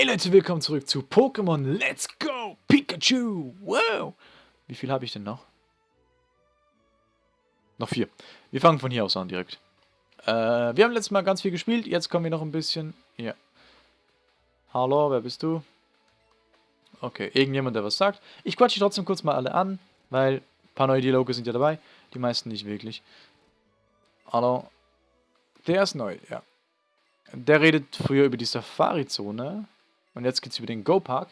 Hey Leute, willkommen zurück zu Pokémon Let's Go Pikachu. Wow. Wie viel habe ich denn noch? Noch vier. Wir fangen von hier aus an direkt. Äh, wir haben letztes Mal ganz viel gespielt. Jetzt kommen wir noch ein bisschen... Hier. Hallo, wer bist du? Okay, irgendjemand, der was sagt. Ich quatsche trotzdem kurz mal alle an, weil ein paar neue Dialoge sind ja dabei. Die meisten nicht wirklich. Hallo. Der ist neu, ja. Der redet früher über die Safari-Zone. Und jetzt geht es über den Go-Park.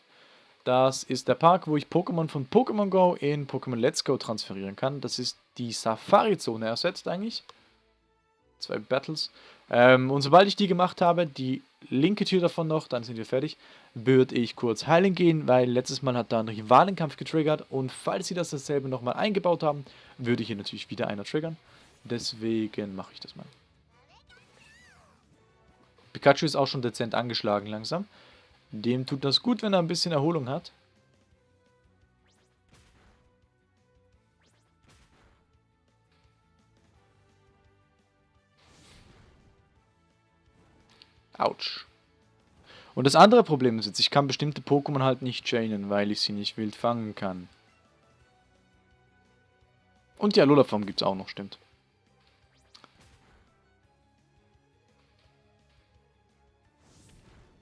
Das ist der Park, wo ich Pokémon von Pokémon Go in Pokémon Let's Go transferieren kann. Das ist die Safari-Zone ersetzt eigentlich. Zwei Battles. Ähm, und sobald ich die gemacht habe, die linke Tür davon noch, dann sind wir fertig, würde ich kurz heilen gehen, weil letztes Mal hat da ein Rivalenkampf getriggert und falls sie das dasselbe nochmal eingebaut haben, würde hier natürlich wieder einer triggern. Deswegen mache ich das mal. Pikachu ist auch schon dezent angeschlagen langsam. Dem tut das gut, wenn er ein bisschen Erholung hat. Autsch. Und das andere Problem ist jetzt, ich kann bestimmte Pokémon halt nicht chainen, weil ich sie nicht wild fangen kann. Und die Alola-Form gibt es auch noch, stimmt.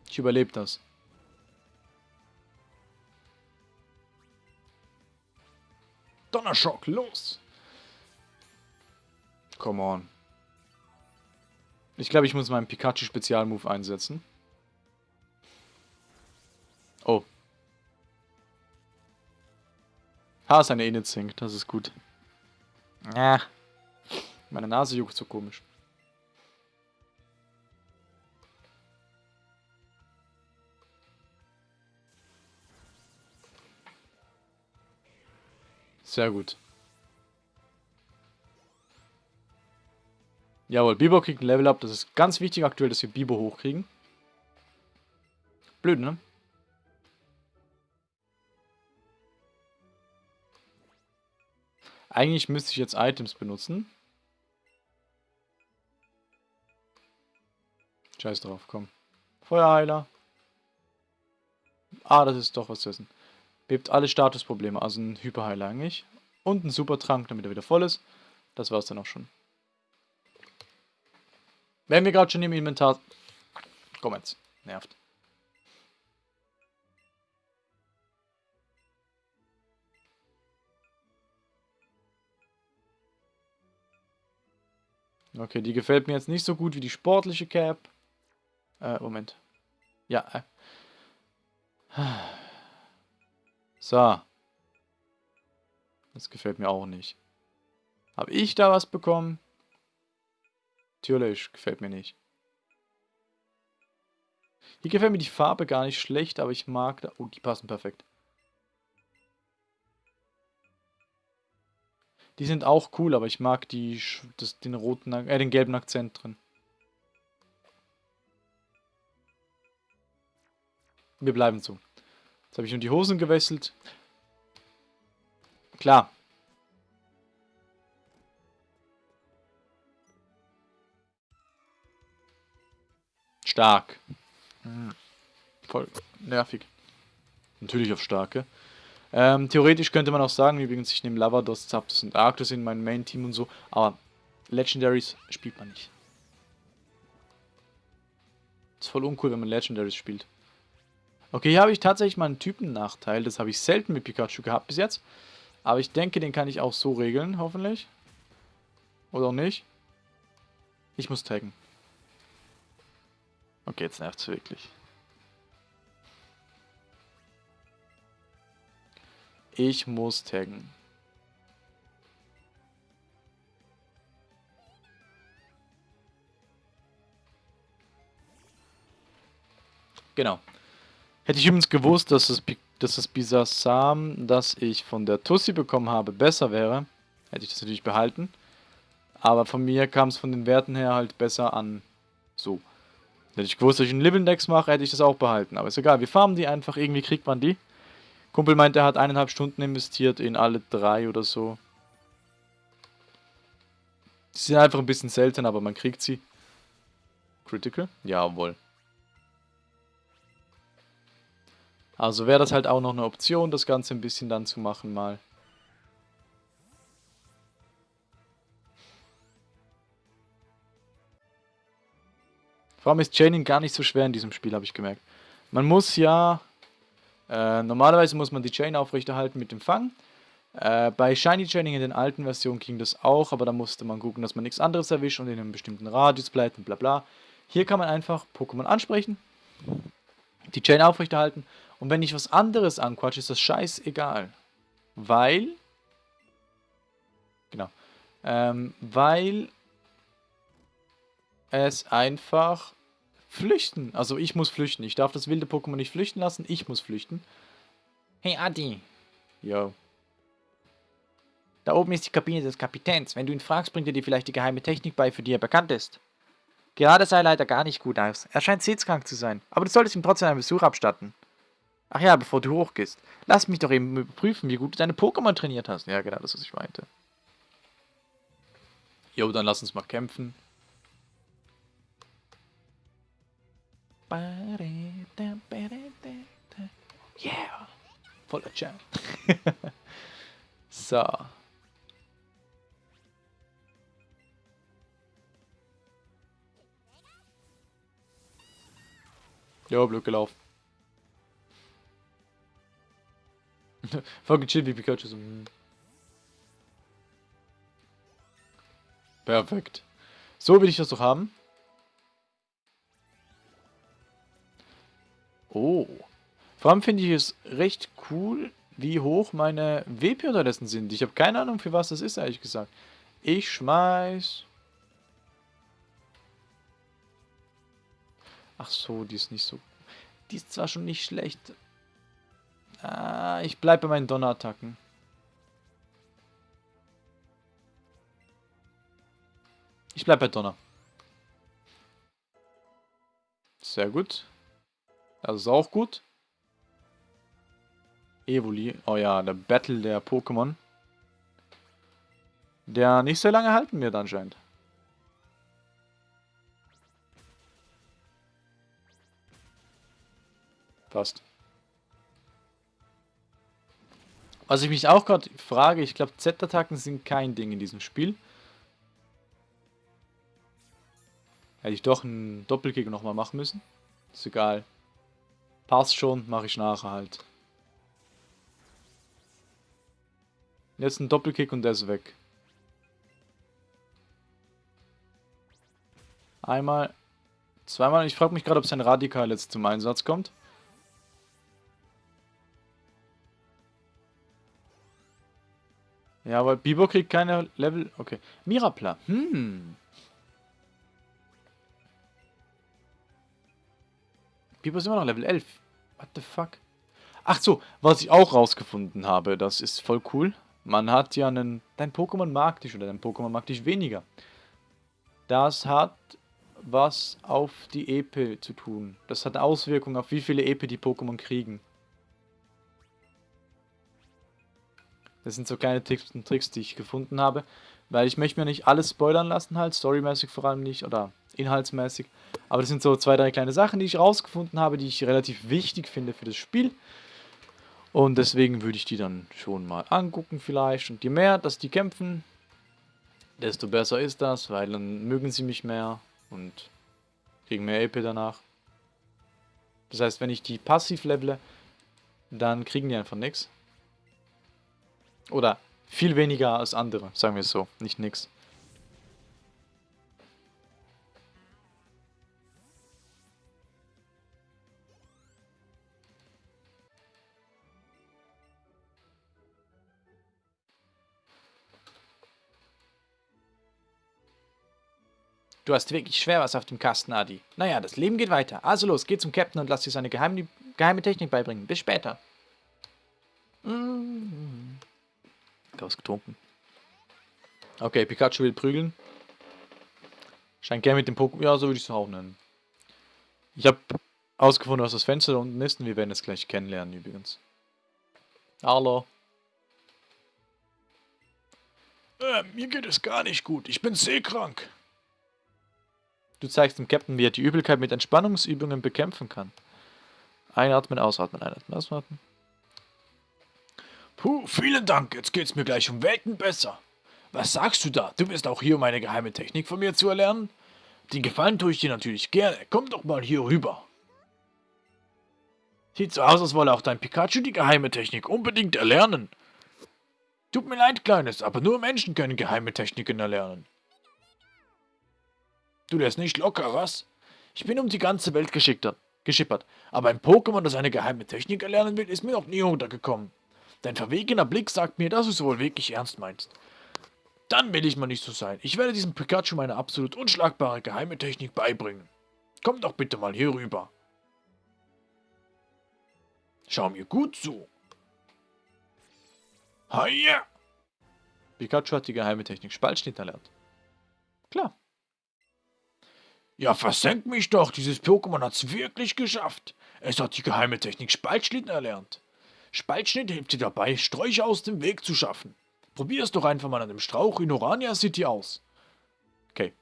Ich überlebe das. Donnerschock, los! Come on. Ich glaube, ich muss meinen Pikachu-Spezialmove einsetzen. Oh. Ha, seine Init sinkt, das ist gut. Ja. Meine Nase juckt so komisch. Sehr gut. Jawohl, Bibo kriegt ein Level Up. Das ist ganz wichtig aktuell, dass wir Bibo hochkriegen. Blöd, ne? Eigentlich müsste ich jetzt Items benutzen. Scheiß drauf, komm. Feuerheiler. Ah, das ist doch was zu essen. Bebt alle Statusprobleme, also ein Hyperheiler eigentlich. Und ein Supertrank, damit er wieder voll ist. Das war's dann auch schon. Wenn wir gerade schon im Inventar... Komm jetzt, nervt. Okay, die gefällt mir jetzt nicht so gut wie die sportliche Cap. Äh, Moment. Ja. Äh. So. Das gefällt mir auch nicht. Habe ich da was bekommen? Natürlich, gefällt mir nicht. Hier gefällt mir die Farbe gar nicht schlecht, aber ich mag da... Oh, die passen perfekt. Die sind auch cool, aber ich mag die, das, den roten, äh, den gelben Akzent drin. Wir bleiben so. Jetzt habe ich nur die Hosen gewechselt. Klar. Stark. Hm. Voll nervig. Natürlich auf starke. Ähm, theoretisch könnte man auch sagen, übrigens, ich nehme Lavados, Zapdos und Arctos in mein Main-Team und so, aber Legendaries spielt man nicht. Ist voll uncool, wenn man Legendaries spielt. Okay, hier habe ich tatsächlich mal einen Typennachteil. Das habe ich selten mit Pikachu gehabt bis jetzt. Aber ich denke, den kann ich auch so regeln, hoffentlich. Oder auch nicht. Ich muss taggen. Okay, jetzt nervt es wirklich. Ich muss taggen. Genau. Hätte ich übrigens gewusst, dass das, dass das Bisasam, das ich von der Tussi bekommen habe, besser wäre, hätte ich das natürlich behalten. Aber von mir kam es von den Werten her halt besser an. So. Hätte ich gewusst, dass ich einen Libbeldex mache, hätte ich das auch behalten. Aber ist egal, wir farmen die einfach, irgendwie kriegt man die. Kumpel meint, er hat eineinhalb Stunden investiert in alle drei oder so. Die sind einfach ein bisschen selten, aber man kriegt sie. Critical? Jawohl. Also wäre das halt auch noch eine Option, das Ganze ein bisschen dann zu machen mal. Vor allem ist Chaining gar nicht so schwer in diesem Spiel, habe ich gemerkt. Man muss ja... Äh, normalerweise muss man die Chain aufrechterhalten mit dem Fang. Äh, bei Shiny Chaining in den alten Versionen ging das auch, aber da musste man gucken, dass man nichts anderes erwischt und in einem bestimmten Radius bleibt und bla bla. Hier kann man einfach Pokémon ansprechen, die Chain aufrechterhalten und wenn ich was anderes anquatsche, ist das scheißegal. Weil... Genau. Ähm, weil es einfach flüchten. Also ich muss flüchten. Ich darf das wilde Pokémon nicht flüchten lassen. Ich muss flüchten. Hey Adi. Yo. Da oben ist die Kabine des Kapitäns. Wenn du ihn fragst, bringt er dir vielleicht die geheime Technik bei, für die er bekannt ist. Gerade sah er leider gar nicht gut aus. Er scheint seetskrank zu sein. Aber du solltest ihm trotzdem einen Besuch abstatten. Ach ja, bevor du hochgehst. Lass mich doch eben überprüfen, wie gut du deine Pokémon trainiert hast. Ja, genau, das, was ich meinte. Jo, dann lass uns mal kämpfen. Yeah! Voller Jam. so. Jo, blöd gelaufen. Voll gechillt wie Pikachu. So. hm. Perfekt. So will ich das doch haben. Oh. Vor allem finde ich es recht cool, wie hoch meine WP unterdessen sind. Ich habe keine Ahnung, für was das ist, ehrlich gesagt. Ich schmeiß... Ach so, die ist nicht so... Die ist zwar schon nicht schlecht. Ah, ich bleibe bei meinen Donnerattacken. Ich bleibe bei Donner. Sehr gut. Das ist auch gut. Evoli. Oh ja, der Battle der Pokémon. Der nicht sehr lange halten wird anscheinend. Passt. Was ich mich auch gerade frage, ich glaube Z-Attacken sind kein Ding in diesem Spiel. Hätte ich doch einen Doppelkick nochmal machen müssen. Ist egal. Passt schon, mache ich nachher halt. Jetzt ein Doppelkick und der ist weg. Einmal, zweimal. Ich frage mich gerade, ob sein Radikal jetzt zum Einsatz kommt. Ja, aber Bibo kriegt keine Level... Okay. Mirapla. Hm. Bibo ist immer noch Level 11. What the fuck? Ach so, was ich auch rausgefunden habe, das ist voll cool. Man hat ja einen... Dein Pokémon mag dich oder dein Pokémon mag dich weniger. Das hat was auf die Epe zu tun. Das hat Auswirkungen auf wie viele Epe die Pokémon kriegen. Das sind so kleine Tipps und Tricks, die ich gefunden habe. Weil ich möchte mir nicht alles spoilern lassen halt, storymäßig vor allem nicht oder inhaltsmäßig. Aber das sind so zwei, drei kleine Sachen, die ich rausgefunden habe, die ich relativ wichtig finde für das Spiel. Und deswegen würde ich die dann schon mal angucken vielleicht. Und je mehr, dass die kämpfen, desto besser ist das, weil dann mögen sie mich mehr und kriegen mehr EP danach. Das heißt, wenn ich die passiv levele, dann kriegen die einfach nichts. Oder viel weniger als andere, sagen wir es so, nicht nix. Du hast wirklich schwer was auf dem Kasten, Adi. Naja, das Leben geht weiter. Also los, geh zum Captain und lass dir seine geheime, geheime Technik beibringen. Bis später. Mm. Ausgetrunken. Okay, Pikachu will prügeln. Scheint gerne mit dem Pokémon. Ja, so würde ich es auch nennen. Ich habe ausgefunden, was das Fenster da unten ist und wir werden es gleich kennenlernen übrigens. Hallo. Äh, mir geht es gar nicht gut. Ich bin seekrank. Du zeigst dem Captain, wie er die Übelkeit mit Entspannungsübungen bekämpfen kann. Einatmen, ausatmen, einatmen, ausatmen. Puh, vielen Dank. Jetzt geht's mir gleich um Welten besser. Was sagst du da? Du bist auch hier, um eine geheime Technik von mir zu erlernen? Den Gefallen tue ich dir natürlich gerne. Komm doch mal hier rüber. Sieht so aus, als wolle auch dein Pikachu die geheime Technik unbedingt erlernen. Tut mir leid, Kleines, aber nur Menschen können geheime Techniken erlernen. Du lässt nicht locker, was? Ich bin um die ganze Welt geschippert, aber ein Pokémon, das eine geheime Technik erlernen will, ist mir noch nie untergekommen. Dein verwegener Blick sagt mir, dass du es wohl wirklich ernst meinst. Dann will ich mal nicht so sein. Ich werde diesem Pikachu meine absolut unschlagbare geheime Technik beibringen. Komm doch bitte mal hier rüber. Schau mir gut zu. Hiya! Pikachu hat die geheime Technik Spaltschnitt erlernt. Klar. Ja, versenk mich doch. Dieses Pokémon hat's wirklich geschafft. Es hat die geheime Technik Spaltschnitt erlernt. Spaltschnitt hilft dir dabei, Sträucher aus dem Weg zu schaffen. Probier es doch einfach mal an dem Strauch in Orania City aus. Okay.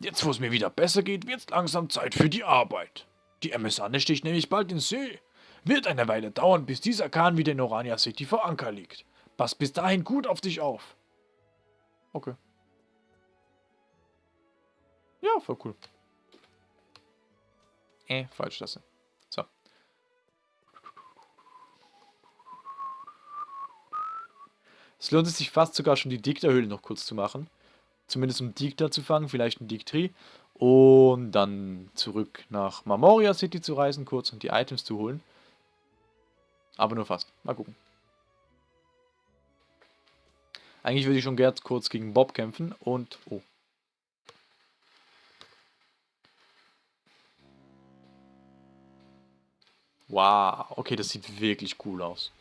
Jetzt, wo es mir wieder besser geht, wird's langsam Zeit für die Arbeit. Die MS Anne sticht nämlich bald ins See. Wird eine Weile dauern, bis dieser Kahn wieder in Orania City vor Anker liegt. Pass bis dahin gut auf dich auf. Okay. Ja, voll cool. Äh, falsch das. Es lohnt sich fast sogar schon die Dikta-Höhle noch kurz zu machen. Zumindest um Dikta zu fangen, vielleicht ein Diktri. Und dann zurück nach Marmoria City zu reisen kurz und die Items zu holen. Aber nur fast. Mal gucken. Eigentlich würde ich schon gern kurz gegen Bob kämpfen und... Oh. Wow, okay, das sieht wirklich cool aus.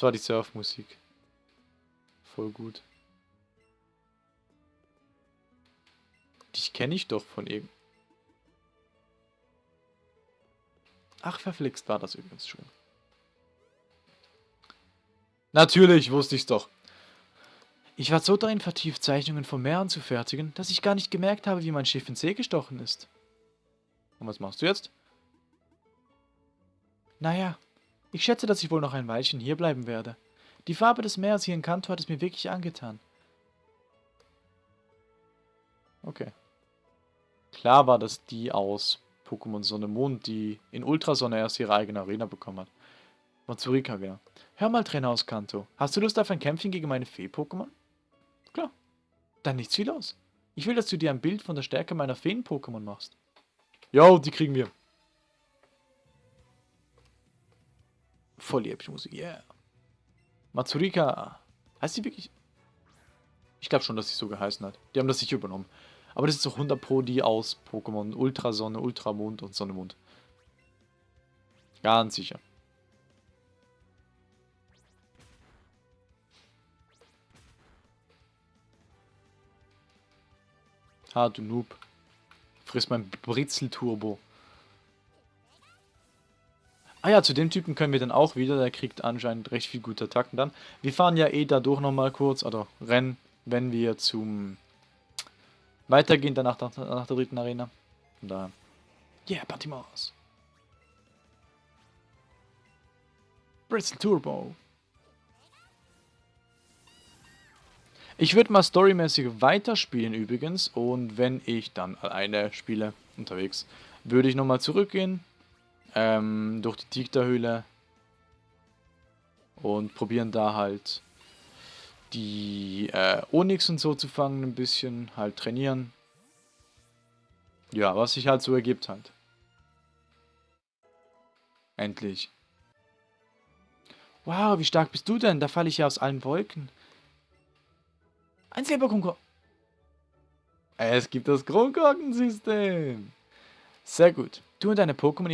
Das war die Surfmusik. Voll gut. Dich kenne ich doch von eben. Ach, verflixt war das übrigens schon. Natürlich, wusste ich's doch. Ich war so darin vertieft, Zeichnungen vom Meer anzufertigen, dass ich gar nicht gemerkt habe, wie mein Schiff ins See gestochen ist. Und was machst du jetzt? Naja, ich schätze, dass ich wohl noch ein Weilchen hierbleiben werde. Die Farbe des Meeres hier in Kanto hat es mir wirklich angetan. Okay. Klar war das die aus Pokémon Sonne Mond, die in Ultrasonne erst ihre eigene Arena bekommen hat. Mazurika, genau. Hör mal, Trainer aus Kanto. Hast du Lust auf ein Kämpfchen gegen meine Fee-Pokémon? Klar. Dann nichts wie los. Ich will, dass du dir ein Bild von der Stärke meiner Feen-Pokémon machst. Jo, die kriegen wir. Voll die epische Musik, yeah. Mazurika. Heißt sie wirklich? Ich glaube schon, dass sie so geheißen hat. Die haben das sich übernommen. Aber das ist doch 100 Pro die aus Pokémon Ultrasonne, Ultramond und Sonnemond. Ganz sicher. Ha, du Noob. Friss mein Britzel-Turbo. Ah ja, zu dem Typen können wir dann auch wieder. Der kriegt anscheinend recht viel gute Attacken dann. Wir fahren ja eh dadurch nochmal kurz, oder rennen, wenn wir zum weitergehen, danach nach, der dritten Arena. Von daher. Yeah, Patimas. Britzel Turbo. Ich würde mal storymäßig weiterspielen übrigens und wenn ich dann alleine spiele, unterwegs, würde ich nochmal zurückgehen, ähm, durch die Tigda-Höhle und probieren da halt die äh, Onyx und so zu fangen, ein bisschen halt trainieren. Ja, was sich halt so ergibt halt. Endlich. Wow, wie stark bist du denn? Da falle ich ja aus allen Wolken. Ein Silberkunko. Es gibt das Kronkorkensystem. Sehr gut. Du und deine Pokémon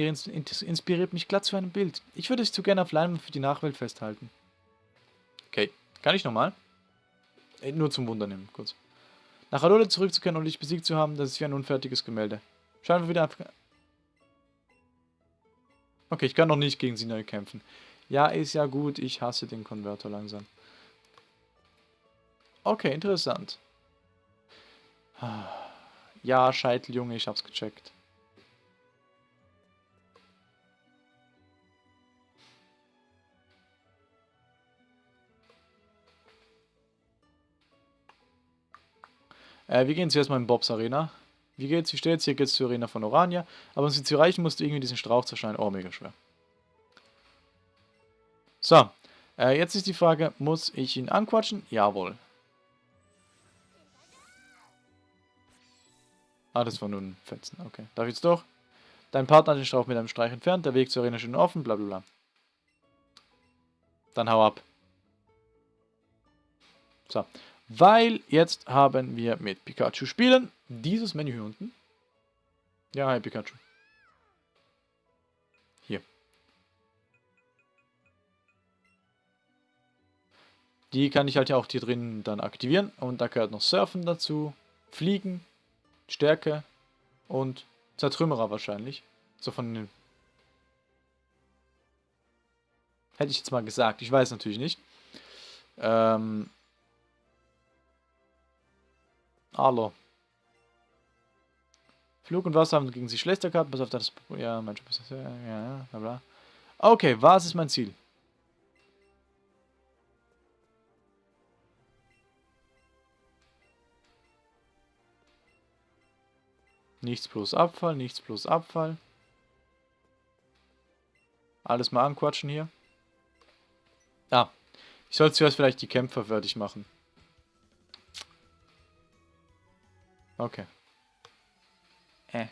inspiriert mich glatt zu einem Bild. Ich würde es zu gerne auf Leinwand für die Nachwelt festhalten. Okay, kann ich nochmal? Äh, nur zum Wundernehmen, kurz. Nach Alola zurückzukehren und dich besiegt zu haben, das ist wie ein unfertiges Gemälde. Schauen wir wieder ab. Okay, ich kann noch nicht gegen sie neu kämpfen. Ja, ist ja gut. Ich hasse den Konverter langsam. Okay, interessant. Ja, Scheiteljunge, ich hab's gecheckt. Äh, wir gehen zuerst mal in Bobs Arena. Wie geht's? Wie steht's? Hier geht's zur Arena von Orania. Aber um sie zu erreichen, musst du irgendwie diesen Strauch zerschneiden. Oh, mega schwer. So. Äh, jetzt ist die Frage, muss ich ihn anquatschen? Jawohl. Ah, das war nur ein Fetzen. Okay. Darf ich jetzt doch? Dein Partner hat den Strauch mit einem Streich entfernt. Der Weg zur Arena ist schon offen. Blablabla. Dann hau ab. So. Weil jetzt haben wir mit Pikachu spielen. Dieses Menü hier unten. Ja, hi Pikachu. Hier. Die kann ich halt ja auch hier drin dann aktivieren. Und da gehört noch Surfen dazu. Fliegen. Stärke. Und Zertrümmerer wahrscheinlich. So von den... Hätte ich jetzt mal gesagt. Ich weiß natürlich nicht. Ähm, Hallo. Flug und Wasser haben gegen sie schlechter gehabt, bis auf das. Ja, mein Job ist. Ja, ja, bla bla. Okay, was ist mein Ziel? Nichts plus Abfall, nichts plus Abfall. Alles mal anquatschen hier. Ah, ich sollte zuerst vielleicht die Kämpfer fertig machen. Okay. Äh.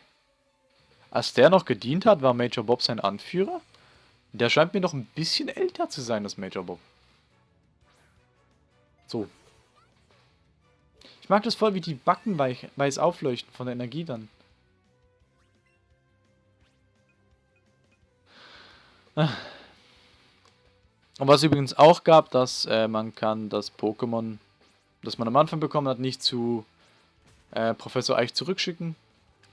Als der noch gedient hat, war Major Bob sein Anführer? Der scheint mir noch ein bisschen älter zu sein als Major Bob. So. Ich mag das voll, wie die Backen weiß aufleuchten von der Energie dann. Und was übrigens auch gab, dass äh, man kann das Pokémon, das man am Anfang bekommen hat, nicht zu äh, Professor Eich zurückschicken.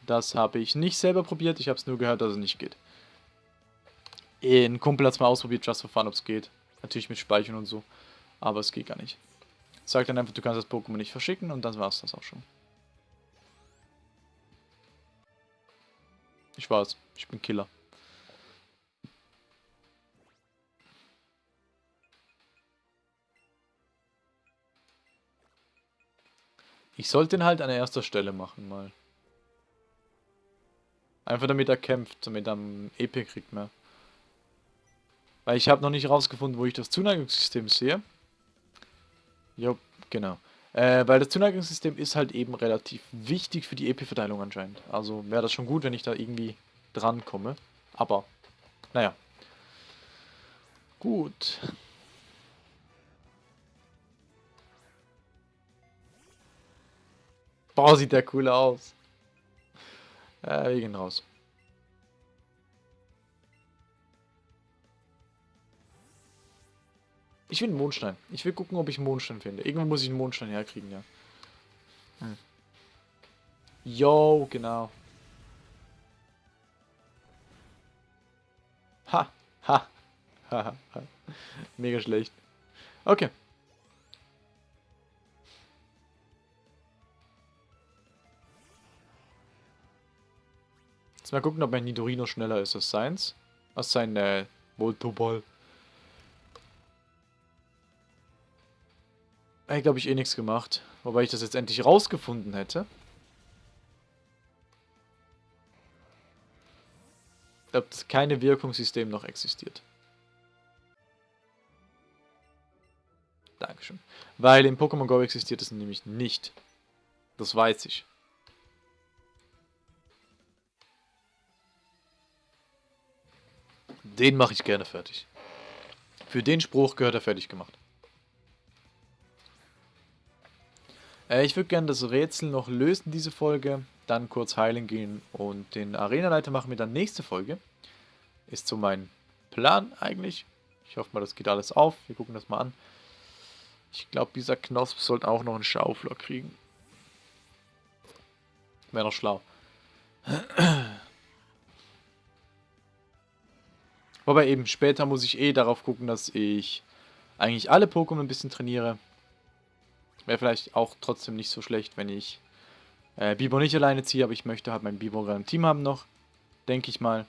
Das habe ich nicht selber probiert, ich habe es nur gehört, dass es nicht geht. Ein Kumpel hat es mal ausprobiert, just for fun, ob es geht. Natürlich mit Speichern und so, aber es geht gar nicht. Sagt dann einfach, du kannst das Pokémon nicht verschicken und dann war es das auch schon. Ich weiß, ich bin Killer. Ich sollte ihn halt an erster Stelle machen mal. Einfach damit er kämpft, damit er EP kriegt mehr. Weil ich habe noch nicht rausgefunden, wo ich das Zuneigungssystem sehe. Jo, genau. Äh, weil das Zuneigungssystem ist halt eben relativ wichtig für die EP-Verteilung anscheinend. Also wäre das schon gut, wenn ich da irgendwie dran komme. Aber, naja. Gut. Boah, sieht der cool aus. Äh, wir gehen raus. Ich will einen Mondstein. Ich will gucken, ob ich einen Mondstein finde. Irgendwo muss ich einen Mondstein herkriegen, ja. Hm. Genau. Ha, ha, ha, ha. Mega schlecht. Okay. Jetzt mal gucken, ob mein Nidorino schneller ist als seins. Als sein äh, Voltoball. Ich glaube, ich eh nichts gemacht. Wobei ich das jetzt endlich rausgefunden hätte. Ob das keine Wirkungssystem noch existiert. Dankeschön. Weil in Pokémon Go existiert es nämlich nicht. Das weiß ich. Den mache ich gerne fertig. Für den Spruch gehört er fertig gemacht. Äh, ich würde gerne das Rätsel noch lösen, diese Folge. Dann kurz heilen gehen und den Arenaleiter machen wir dann nächste Folge. Ist so mein Plan eigentlich. Ich hoffe mal, das geht alles auf. Wir gucken das mal an. Ich glaube, dieser Knosp sollte auch noch einen Schaufler kriegen. Wäre noch schlau. Wobei eben später muss ich eh darauf gucken, dass ich eigentlich alle Pokémon ein bisschen trainiere. Wäre vielleicht auch trotzdem nicht so schlecht, wenn ich äh, Bibo nicht alleine ziehe, aber ich möchte halt mein Bibo im Team haben noch. Denke ich mal.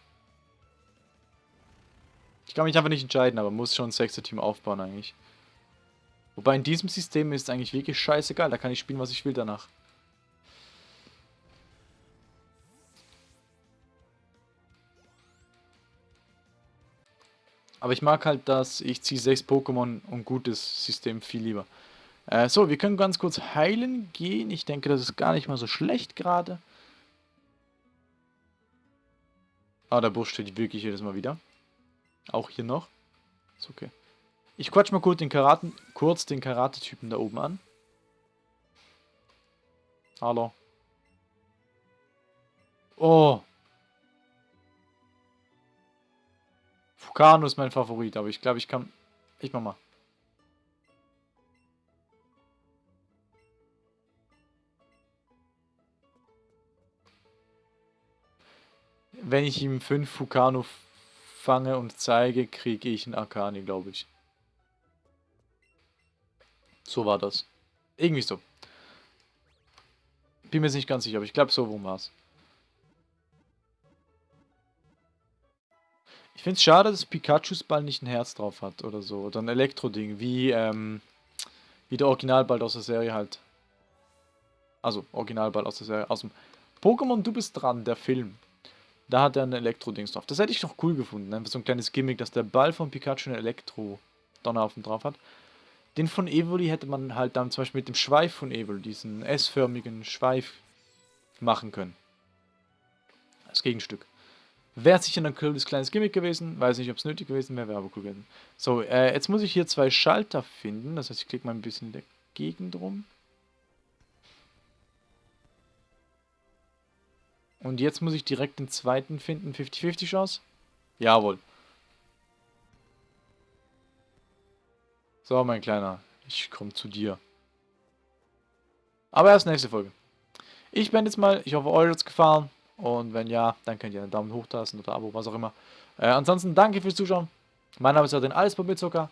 Ich kann mich einfach nicht entscheiden, aber muss schon ein Sechser-Team aufbauen eigentlich. Wobei in diesem System ist eigentlich wirklich scheißegal, da kann ich spielen, was ich will danach. Aber ich mag halt dass ich ziehe 6 Pokémon und gutes System viel lieber. Äh, so, wir können ganz kurz heilen gehen. Ich denke, das ist gar nicht mal so schlecht gerade. Ah, der Busch steht wirklich jedes Mal wieder. Auch hier noch. Ist okay. Ich quatsch mal kurz den Karate, kurz den Karate-Typen da oben an. Hallo. Oh, Fukano ist mein Favorit, aber ich glaube, ich kann... Ich mach mal. Wenn ich ihm 5 Fukano fange und zeige, kriege ich einen Akani, glaube ich. So war das. Irgendwie so. Bin mir nicht ganz sicher, aber ich glaube, so rum war Ich finde es schade, dass Pikachus Ball nicht ein Herz drauf hat oder so. Oder ein Elektro-Ding, wie, ähm, wie der Originalball aus der Serie halt. Also, Originalball aus der Serie. Aus dem Pokémon Du bist dran, der Film. Da hat er ein Elektro-Dings drauf. Das hätte ich noch cool gefunden. Einfach so ein kleines Gimmick, dass der Ball von Pikachu ein Elektro-Donnerhaufen drauf hat. Den von Evoli hätte man halt dann zum Beispiel mit dem Schweif von Evoli, diesen S-förmigen Schweif, machen können. Das Gegenstück. Wäre sicher ein cooles kleines Gimmick gewesen. Weiß nicht, ob es nötig gewesen wäre, wäre aber cool gewesen. So, äh, jetzt muss ich hier zwei Schalter finden. Das heißt, ich klicke mal ein bisschen in der Gegend rum. Und jetzt muss ich direkt den zweiten finden. 50-50 Chance? Jawohl. So, mein Kleiner. Ich komme zu dir. Aber erst nächste Folge. Ich bin jetzt mal. Ich hoffe, euch hat es gefallen. Und wenn ja, dann könnt ihr einen Daumen hoch lassen oder Abo, was auch immer. Äh, ansonsten danke fürs Zuschauen. Mein Name ist Adrian, alles bei Zucker.